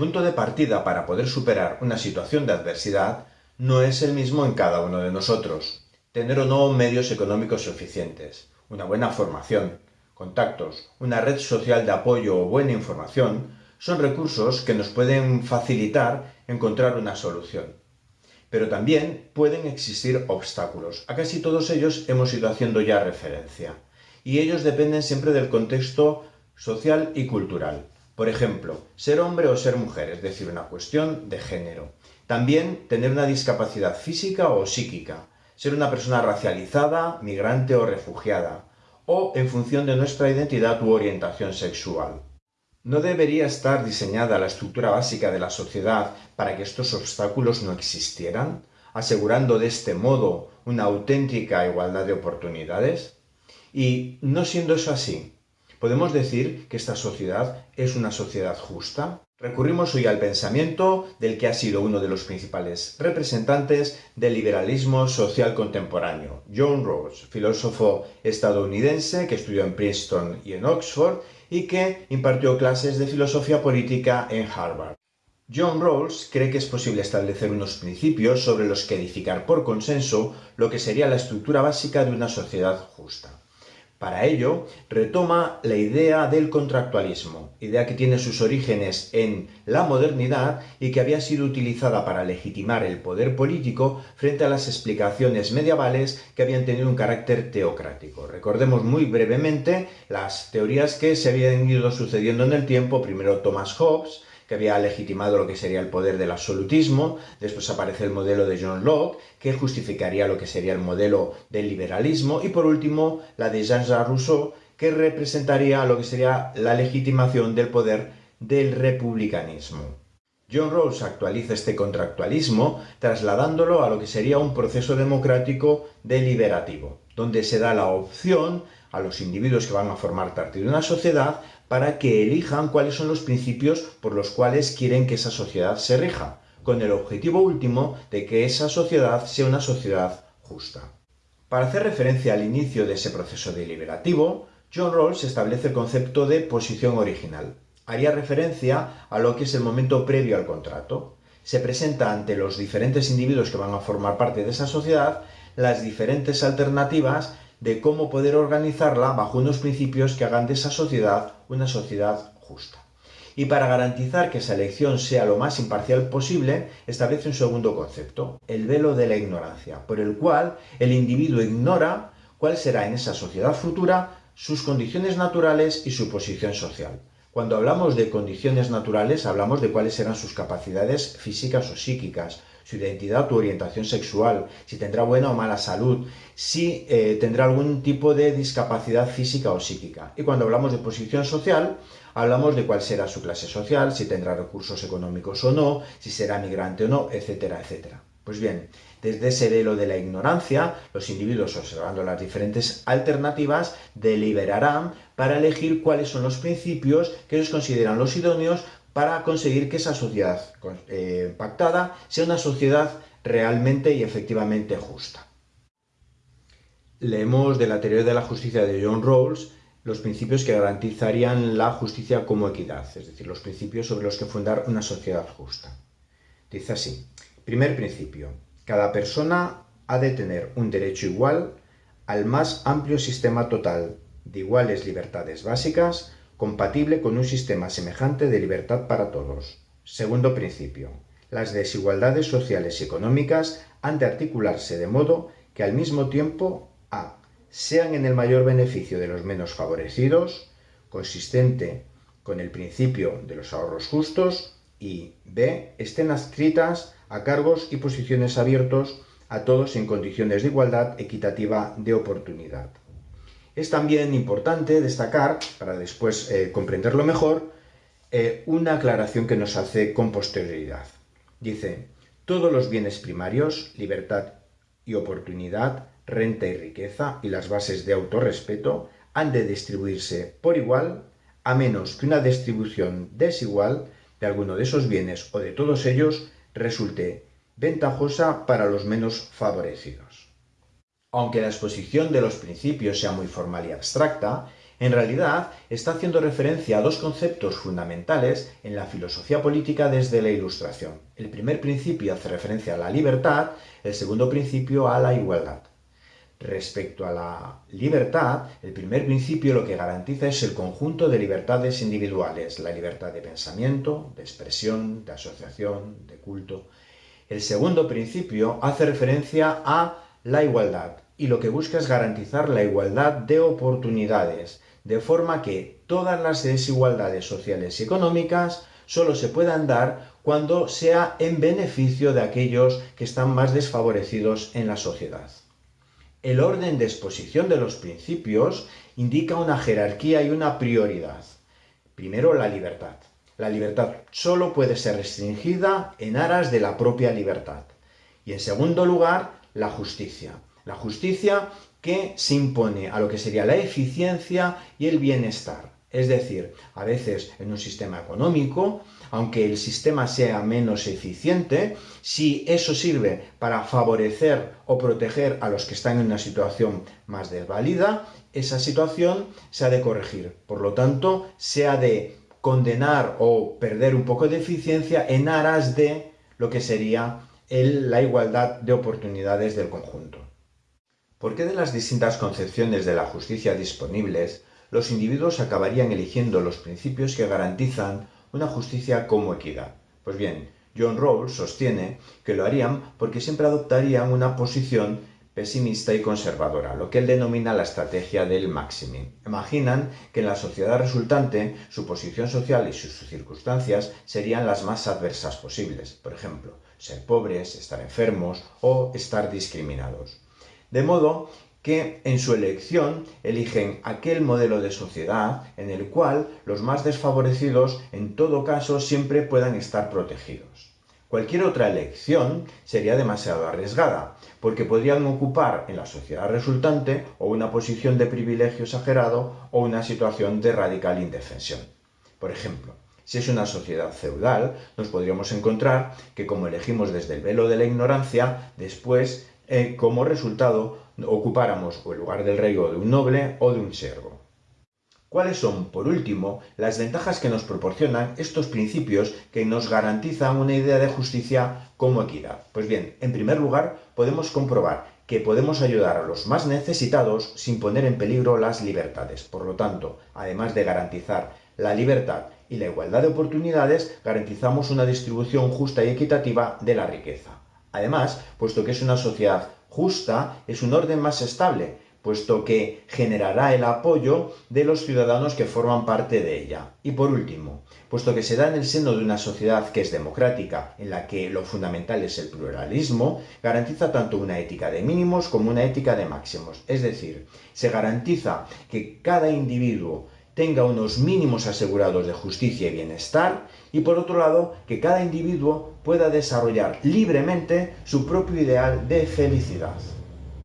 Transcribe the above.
punto de partida para poder superar una situación de adversidad no es el mismo en cada uno de nosotros. Tener o no medios económicos suficientes, una buena formación, contactos, una red social de apoyo o buena información son recursos que nos pueden facilitar encontrar una solución. Pero también pueden existir obstáculos. A casi todos ellos hemos ido haciendo ya referencia. Y ellos dependen siempre del contexto social y cultural. Por ejemplo, ser hombre o ser mujer, es decir, una cuestión de género. También tener una discapacidad física o psíquica. Ser una persona racializada, migrante o refugiada. O en función de nuestra identidad u orientación sexual. ¿No debería estar diseñada la estructura básica de la sociedad para que estos obstáculos no existieran, asegurando de este modo una auténtica igualdad de oportunidades? Y no siendo eso así, ¿podemos decir que esta sociedad es una sociedad justa? Recurrimos hoy al pensamiento del que ha sido uno de los principales representantes del liberalismo social contemporáneo, John Rawls, filósofo estadounidense que estudió en Princeton y en Oxford y que impartió clases de filosofía política en Harvard. John Rawls cree que es posible establecer unos principios sobre los que edificar por consenso lo que sería la estructura básica de una sociedad justa. Para ello, retoma la idea del contractualismo, idea que tiene sus orígenes en la modernidad y que había sido utilizada para legitimar el poder político frente a las explicaciones medievales que habían tenido un carácter teocrático. Recordemos muy brevemente las teorías que se habían ido sucediendo en el tiempo, primero Thomas Hobbes, que había legitimado lo que sería el poder del absolutismo, después aparece el modelo de John Locke, que justificaría lo que sería el modelo del liberalismo, y por último la de Jean-Jacques Rousseau, que representaría lo que sería la legitimación del poder del republicanismo. John Rawls actualiza este contractualismo trasladándolo a lo que sería un proceso democrático deliberativo, donde se da la opción a los individuos que van a formar parte de una sociedad para que elijan cuáles son los principios por los cuales quieren que esa sociedad se rija, con el objetivo último de que esa sociedad sea una sociedad justa. Para hacer referencia al inicio de ese proceso deliberativo, John Rawls establece el concepto de posición original. Haría referencia a lo que es el momento previo al contrato. Se presenta ante los diferentes individuos que van a formar parte de esa sociedad las diferentes alternativas de cómo poder organizarla bajo unos principios que hagan de esa sociedad una sociedad justa. Y para garantizar que esa elección sea lo más imparcial posible, establece un segundo concepto, el velo de la ignorancia, por el cual el individuo ignora cuál será en esa sociedad futura sus condiciones naturales y su posición social. Cuando hablamos de condiciones naturales, hablamos de cuáles serán sus capacidades físicas o psíquicas, su identidad u orientación sexual, si tendrá buena o mala salud, si eh, tendrá algún tipo de discapacidad física o psíquica. Y cuando hablamos de posición social, hablamos de cuál será su clase social, si tendrá recursos económicos o no, si será migrante o no, etcétera, etcétera. Pues bien, desde ese velo de la ignorancia, los individuos, observando las diferentes alternativas, deliberarán para elegir cuáles son los principios que ellos consideran los idóneos para conseguir que esa sociedad eh, pactada sea una sociedad realmente y efectivamente justa. Leemos de la teoría de la justicia de John Rawls los principios que garantizarían la justicia como equidad, es decir, los principios sobre los que fundar una sociedad justa. Dice así, primer principio, cada persona ha de tener un derecho igual al más amplio sistema total de iguales libertades básicas compatible con un sistema semejante de libertad para todos. Segundo principio. Las desigualdades sociales y económicas han de articularse de modo que al mismo tiempo a. sean en el mayor beneficio de los menos favorecidos, consistente con el principio de los ahorros justos, y b. estén adscritas a cargos y posiciones abiertos a todos en condiciones de igualdad equitativa de oportunidad. Es también importante destacar, para después eh, comprenderlo mejor, eh, una aclaración que nos hace con posterioridad. Dice, todos los bienes primarios, libertad y oportunidad, renta y riqueza y las bases de autorrespeto han de distribuirse por igual, a menos que una distribución desigual de alguno de esos bienes o de todos ellos resulte ventajosa para los menos favorecidos. Aunque la exposición de los principios sea muy formal y abstracta, En realidad, está haciendo referencia a dos conceptos fundamentales en la filosofía política desde la Ilustración. El primer principio hace referencia a la libertad, el segundo principio a la igualdad. Respecto a la libertad, el primer principio lo que garantiza es el conjunto de libertades individuales, la libertad de pensamiento, de expresión, de asociación, de culto. El segundo principio hace referencia a la igualdad y lo que busca es garantizar la igualdad de oportunidades, de forma que todas las desigualdades sociales y económicas solo se puedan dar cuando sea en beneficio de aquellos que están más desfavorecidos en la sociedad. El orden de exposición de los principios indica una jerarquía y una prioridad. Primero, la libertad. La libertad solo puede ser restringida en aras de la propia libertad. Y en segundo lugar, la justicia. La justicia que se impone a lo que sería la eficiencia y el bienestar. Es decir, a veces en un sistema económico, aunque el sistema sea menos eficiente, si eso sirve para favorecer o proteger a los que están en una situación más desvalida, esa situación se ha de corregir. Por lo tanto, se ha de condenar o perder un poco de eficiencia en aras de lo que sería la igualdad de oportunidades del conjunto. ¿Por qué de las distintas concepciones de la justicia disponibles los individuos acabarían eligiendo los principios que garantizan una justicia como equidad. Pues bien, John Rawls sostiene que lo harían porque siempre adoptarían una posición pesimista y conservadora, lo que él denomina la estrategia del maximum. Imaginan que en la sociedad resultante su posición social y sus circunstancias serían las más adversas posibles, por ejemplo, ser pobres, estar enfermos o estar discriminados. De modo que en su elección eligen aquel modelo de sociedad en el cual los más desfavorecidos en todo caso siempre puedan estar protegidos. Cualquier otra elección sería demasiado arriesgada, porque podrían ocupar en la sociedad resultante o una posición de privilegio exagerado o una situación de radical indefensión. Por ejemplo, si es una sociedad feudal, nos podríamos encontrar que como elegimos desde el velo de la ignorancia, después, eh, como resultado, ocupáramos el lugar del rey o de un noble o de un siervo. ¿Cuáles son, por último, las ventajas que nos proporcionan estos principios que nos garantizan una idea de justicia como equidad? Pues bien, en primer lugar, podemos comprobar que podemos ayudar a los más necesitados sin poner en peligro las libertades. Por lo tanto, además de garantizar la libertad y la igualdad de oportunidades, garantizamos una distribución justa y equitativa de la riqueza. Además, puesto que es una sociedad justa, es un orden más estable, puesto que generará el apoyo de los ciudadanos que forman parte de ella. Y por último, puesto que se da en el seno de una sociedad que es democrática, en la que lo fundamental es el pluralismo, garantiza tanto una ética de mínimos como una ética de máximos. Es decir, se garantiza que cada individuo tenga unos mínimos asegurados de justicia y bienestar y por otro lado que cada individuo pueda desarrollar libremente su propio ideal de felicidad.